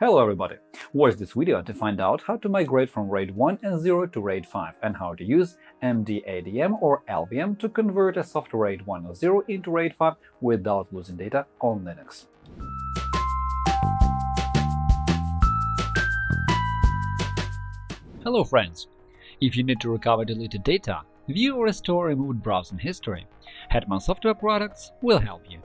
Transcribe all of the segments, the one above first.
Hello everybody! Watch this video to find out how to migrate from RAID 1 and 0 to RAID 5 and how to use MDADM or LVM to convert a software RAID 1 or 0 into RAID 5 without losing data on Linux. Hello friends! If you need to recover deleted data, view or restore removed browsing history, Hetman Software Products will help you.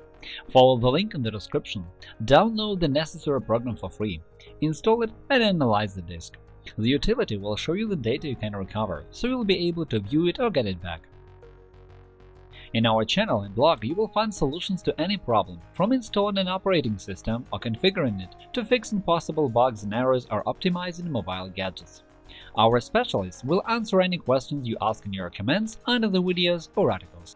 Follow the link in the description, download the necessary program for free, install it and analyze the disk. The utility will show you the data you can recover, so you'll be able to view it or get it back. In our channel and blog you will find solutions to any problem, from installing an operating system or configuring it to fixing possible bugs and errors or optimizing mobile gadgets. Our specialists will answer any questions you ask in your comments under the videos or articles.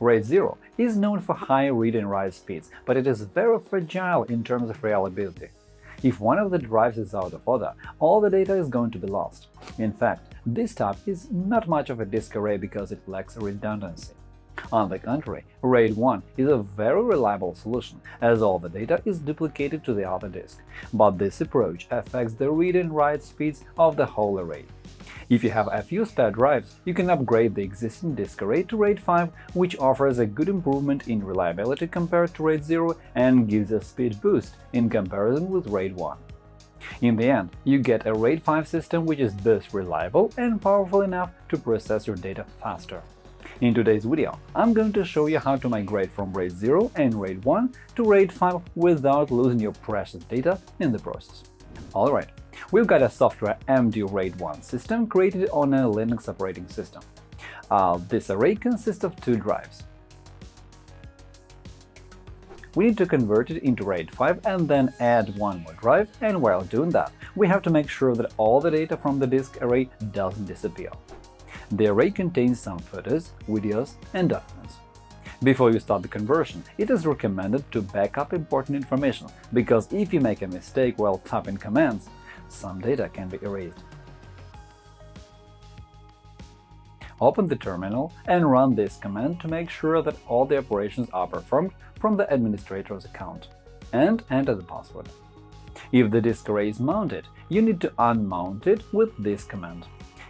RAID 0 is known for high read and write speeds, but it is very fragile in terms of reliability. If one of the drives is out of order, all the data is going to be lost. In fact, this type is not much of a disk array because it lacks redundancy. On the contrary, RAID 1 is a very reliable solution, as all the data is duplicated to the other disk, but this approach affects the read and write speeds of the whole array. If you have a few spare drives, you can upgrade the existing disk array to RAID 5, which offers a good improvement in reliability compared to RAID 0 and gives a speed boost in comparison with RAID 1. In the end, you get a RAID 5 system which is both reliable and powerful enough to process your data faster. In today's video, I'm going to show you how to migrate from RAID 0 and RAID 1 to RAID 5 without losing your precious data in the process. Alright, We've got a software MD RAID 1 system created on a Linux operating system. Uh, this array consists of two drives. We need to convert it into RAID 5 and then add one more drive, and while doing that, we have to make sure that all the data from the disk array doesn't disappear. The array contains some photos, videos, and documents. Before you start the conversion, it is recommended to back up important information, because if you make a mistake while typing commands, some data can be erased. Open the terminal and run this command to make sure that all the operations are performed from the administrator's account, and enter the password. If the disk array is mounted, you need to unmount it with this command.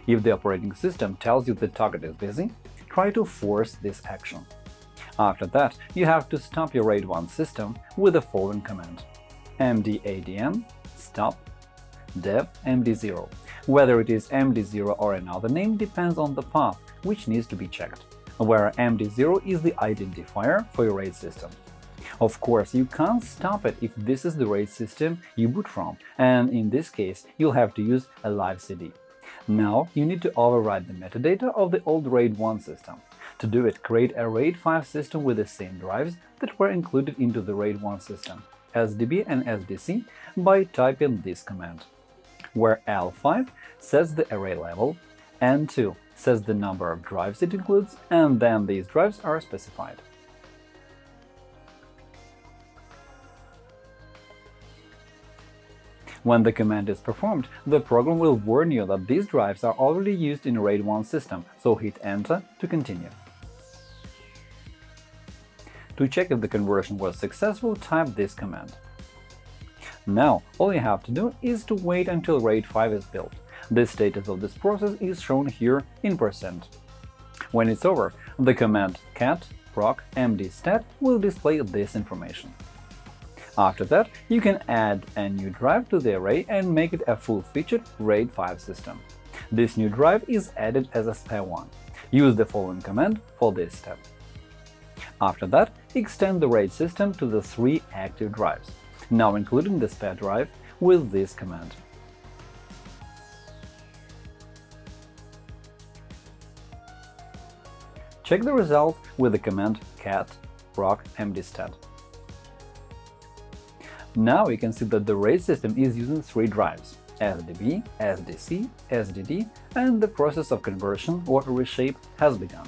If the operating system tells you the target is busy, try to force this action. After that, you have to stop your RAID 1 system with the following command mdadm stop dev MD0. Whether it is MD0 or another name depends on the path, which needs to be checked, where MD0 is the identifier for your RAID system. Of course, you can't stop it if this is the RAID system you boot from, and in this case, you'll have to use a live CD. Now you need to overwrite the metadata of the old RAID 1 system. To do it, create a RAID 5 system with the same drives that were included into the RAID 1 system, SDB and SDC, by typing this command where L5 sets the array level, N2 says the number of drives it includes, and then these drives are specified. When the command is performed, the program will warn you that these drives are already used in RAID 1 system, so hit Enter to continue. To check if the conversion was successful, type this command now, all you have to do is to wait until RAID 5 is built. The status of this process is shown here in percent. When it's over, the command cat proc mdstat will display this information. After that, you can add a new drive to the array and make it a full-featured RAID 5 system. This new drive is added as a spare one. Use the following command for this step. After that, extend the RAID system to the three active drives now including the spare drive with this command. Check the result with the command cat proc mdstat. Now you can see that the RAID system is using three drives – SDB, SDC, SDD, and the process of conversion or reshape has begun.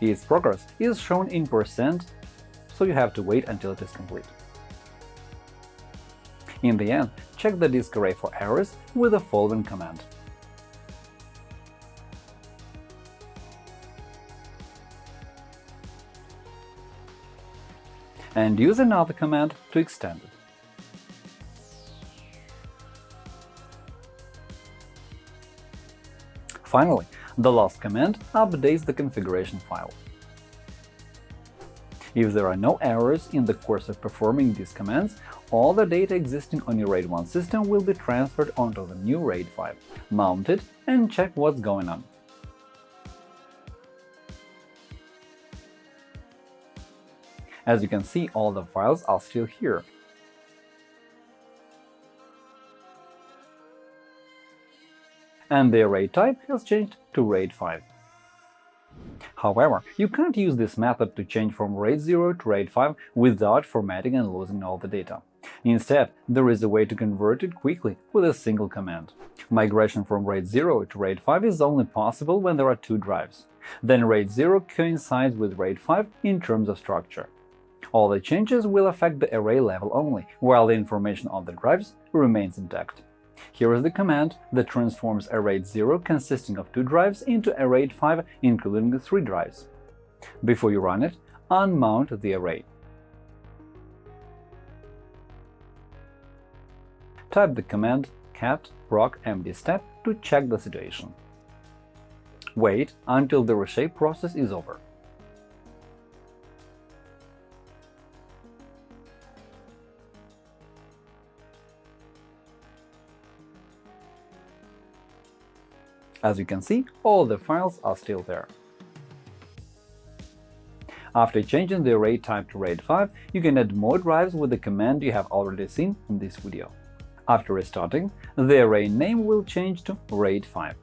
Its progress is shown in percent, so you have to wait until it is complete. In the end, check the disk array for errors with the following command. and use another command to extend it. Finally, the last command updates the configuration file. If there are no errors in the course of performing these commands, all the data existing on your RAID 1 system will be transferred onto the new RAID 5, mount it, and check what's going on. As you can see, all the files are still here. And the array type has changed to RAID 5. However, you can't use this method to change from RAID 0 to RAID 5 without formatting and losing all the data. Instead, there is a way to convert it quickly with a single command. Migration from RAID 0 to RAID 5 is only possible when there are two drives. Then RAID 0 coincides with RAID 5 in terms of structure. All the changes will affect the array level only, while the information on the drives remains intact. Here is the command that transforms a RAID 0 consisting of two drives into a RAID 5 including three drives. Before you run it, unmount the array. Type the command cat proc mdstat to check the situation. Wait until the reshape process is over. As you can see, all the files are still there. After changing the array type to RAID 5, you can add more drives with the command you have already seen in this video. After restarting, the array name will change to RAID 5.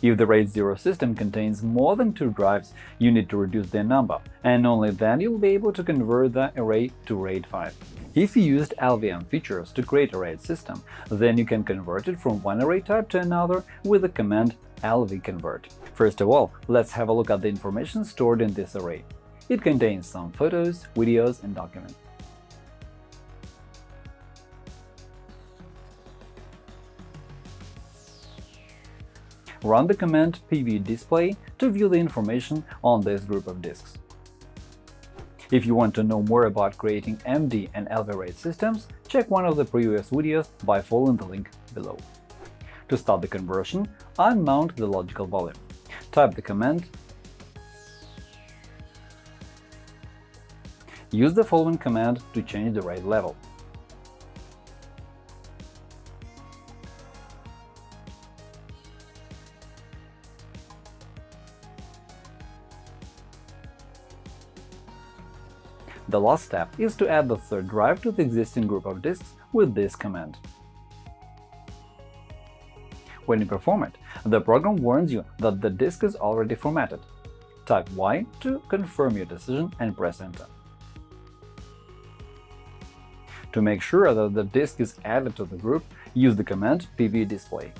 If the RAID 0 system contains more than two drives, you need to reduce their number, and only then you'll be able to convert the array to RAID 5. If you used LVM features to create a RAID system, then you can convert it from one array type to another with the command lvconvert. First of all, let's have a look at the information stored in this array. It contains some photos, videos, and documents. Run the command pvdisplay to view the information on this group of disks. If you want to know more about creating MD and LV RAID systems, check one of the previous videos by following the link below. To start the conversion, unmount the logical volume. Type the command Use the following command to change the RAID level. The last step is to add the third drive to the existing group of disks with this command. When you perform it, the program warns you that the disk is already formatted. Type Y to confirm your decision and press Enter. To make sure that the disk is added to the group, use the command pvdisplay.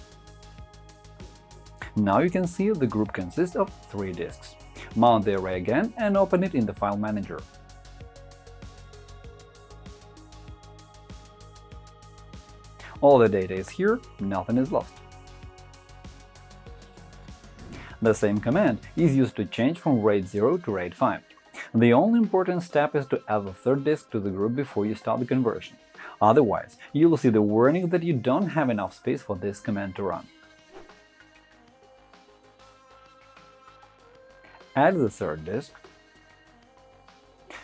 Now you can see the group consists of three disks. Mount the array again and open it in the File Manager. All the data is here, nothing is lost. The same command is used to change from RAID 0 to RAID 5. The only important step is to add the third disk to the group before you start the conversion. Otherwise, you will see the warning that you don't have enough space for this command to run. Add the third disk.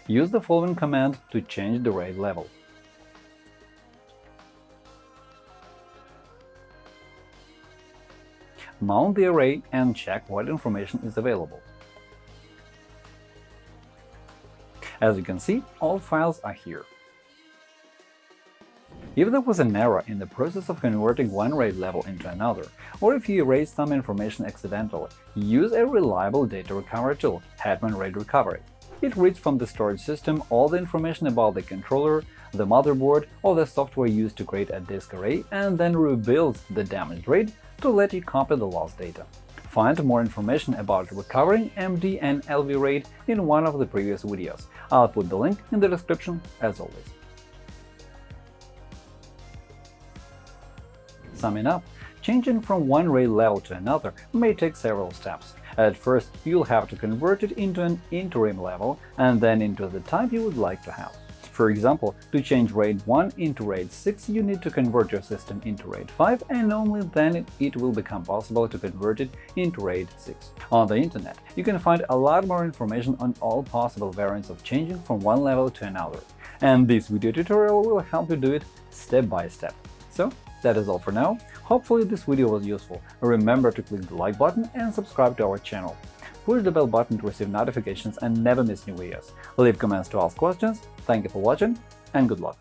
Use the following command to change the RAID level. Mount the array and check what information is available. As you can see, all files are here. If there was an error in the process of converting one RAID level into another, or if you erased some information accidentally, use a reliable data recovery tool, Hetman RAID Recovery. It reads from the storage system all the information about the controller, the motherboard, or the software used to create a disk array, and then rebuilds the damaged RAID to let you copy the lost data. Find more information about recovering MD and LV RAID in one of the previous videos. I'll put the link in the description as always. Summing up, changing from one RAID level to another may take several steps. At first, you'll have to convert it into an interim level and then into the type you would like to have. For example, to change RAID 1 into RAID 6, you need to convert your system into RAID 5, and only then it will become possible to convert it into RAID 6. On the internet, you can find a lot more information on all possible variants of changing from one level to another, and this video tutorial will help you do it step by step. So, that is all for now. Hopefully this video was useful. Remember to click the like button and subscribe to our channel. Push the bell button to receive notifications and never miss new videos. Leave comments to ask questions. Thank you for watching and good luck!